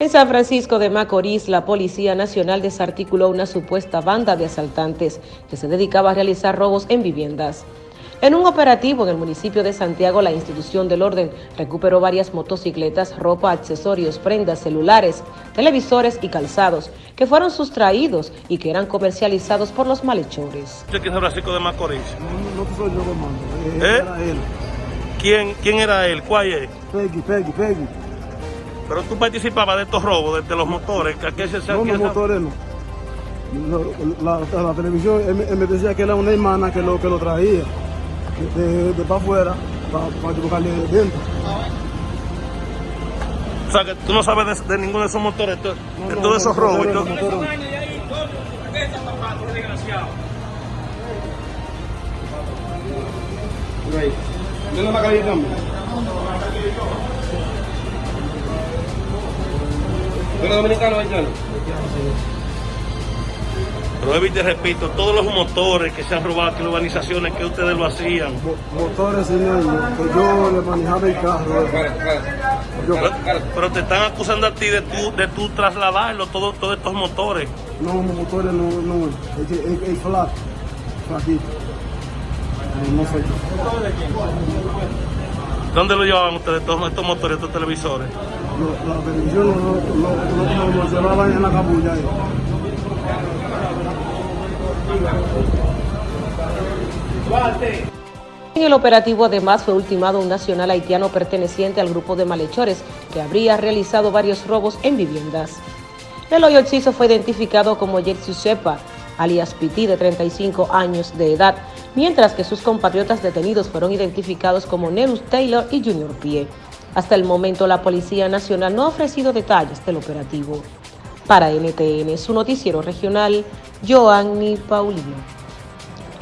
En San Francisco de Macorís, la Policía Nacional desarticuló una supuesta banda de asaltantes que se dedicaba a realizar robos en viviendas. En un operativo en el municipio de Santiago, la institución del orden recuperó varias motocicletas, ropa, accesorios, prendas, celulares, televisores y calzados que fueron sustraídos y que eran comercializados por los malhechores. ¿Usted quién es San Francisco de Macorís? No, no soy yo, hermano. Eh, ¿Eh? Era él. ¿Quién, ¿Quién era él? ¿Cuál es? Peggy, Peggy, Peggy. Pero tú participabas de estos robos, de, de los motores, que aquí se No, los motores no. No, La, la televisión, él, me- él me decía que era una hermana que lo, que lo traía de, de, de para afuera para equivocarle dentro. O sea, que tú no sabes de, de ninguno de esos motores, de, de no, todos esos no, robos. y no, todo. no, no, no. ¿Tiene la calle cambio? ¿Tiene dominicano haitiano? Pero Evi, te repito, todos los motores que se han robado aquí, las urbanizaciones que ustedes lo hacían. Mo- Motores ellos, que yo le manejaba el carro. Yo, Pero, pero te están acusando a ti de tú, de tú trasladarlo, todo- todos estos motores. no, motores no, no, es que es, es flat, flaquito. No sé. ¿Dónde lo llevaban ustedes, todos estos motores, estos televisores? La televisión lo, lo, lo, lo, lo llevaban en la cabulla. ahí. En el operativo además fue ultimado un nacional haitiano perteneciente al grupo de malhechores que habría realizado varios robos en viviendas. El hoyo Ciso fue identificado como Jerzy Sepa, alias Piti, de 35 años de edad, mientras que sus compatriotas detenidos fueron identificados como Nerus Taylor y Junior Pie. Hasta el momento la Policía Nacional no ha ofrecido detalles del operativo. Para NTN, su noticiero regional, Joanny Paulino.